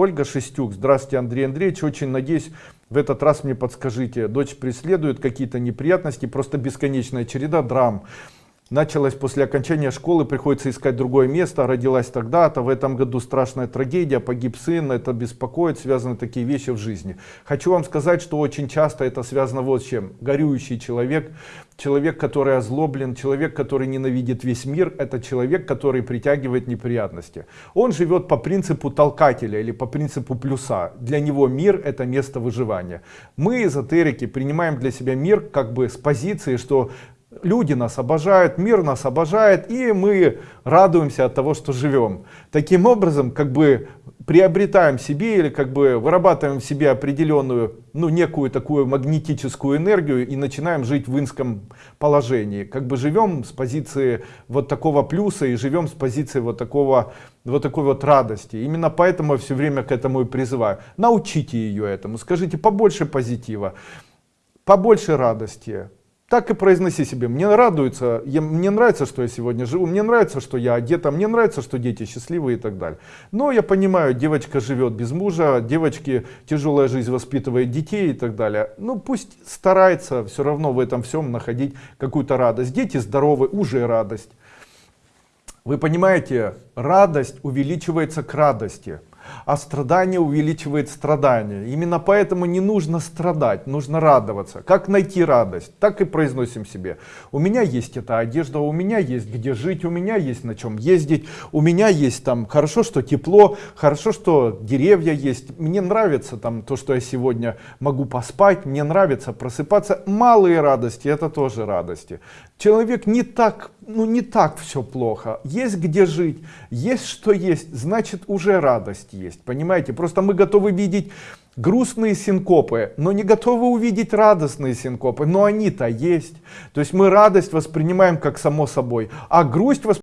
Ольга Шестюк. Здравствуйте, Андрей Андреевич. Очень надеюсь, в этот раз мне подскажите. Дочь преследует какие-то неприятности, просто бесконечная череда драм. Началось после окончания школы, приходится искать другое место, родилась тогда-то, в этом году страшная трагедия, погиб сын, это беспокоит, связаны такие вещи в жизни. Хочу вам сказать, что очень часто это связано вот с чем. Горюющий человек, человек, который озлоблен, человек, который ненавидит весь мир, это человек, который притягивает неприятности. Он живет по принципу толкателя или по принципу плюса. Для него мир это место выживания. Мы, эзотерики, принимаем для себя мир как бы с позиции, что Люди нас обожают, мир нас обожает, и мы радуемся от того, что живем. Таким образом, как бы приобретаем себе или как бы вырабатываем в себе определенную, ну, некую такую магнетическую энергию и начинаем жить в инском положении. Как бы живем с позиции вот такого плюса и живем с позиции вот такого, вот такой вот радости. Именно поэтому я все время к этому и призываю. Научите ее этому, скажите побольше позитива, побольше радости так и произноси себе, мне радуется, я, мне нравится, что я сегодня живу, мне нравится, что я одета, мне нравится, что дети счастливые и так далее. Но я понимаю, девочка живет без мужа, девочки тяжелая жизнь воспитывает детей и так далее. Ну пусть старается все равно в этом всем находить какую-то радость. Дети здоровы, уже радость. Вы понимаете, радость увеличивается к радости а страдание увеличивает страдания. Именно поэтому не нужно страдать, нужно радоваться. Как найти радость? Так и произносим себе. У меня есть эта одежда, у меня есть где жить, у меня есть на чем ездить, у меня есть там, хорошо, что тепло, хорошо, что деревья есть. Мне нравится там то, что я сегодня могу поспать, мне нравится просыпаться. Малые радости, это тоже радости. Человек не так, ну не так все плохо. Есть где жить, есть что есть, значит уже радость есть. Понимаете? Просто мы готовы видеть грустные синкопы, но не готовы увидеть радостные синкопы. Но они-то есть. То есть мы радость воспринимаем как само собой, а грусть